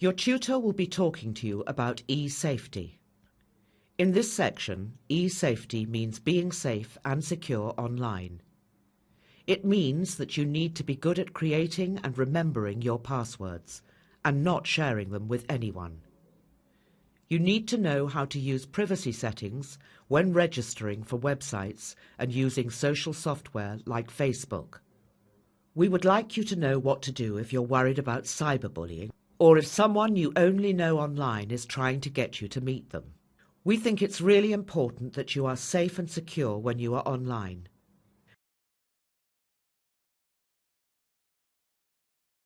Your tutor will be talking to you about e-safety. In this section, e-safety means being safe and secure online. It means that you need to be good at creating and remembering your passwords and not sharing them with anyone. You need to know how to use privacy settings when registering for websites and using social software like Facebook. We would like you to know what to do if you're worried about cyberbullying or if someone you only know online is trying to get you to meet them. We think it's really important that you are safe and secure when you are online.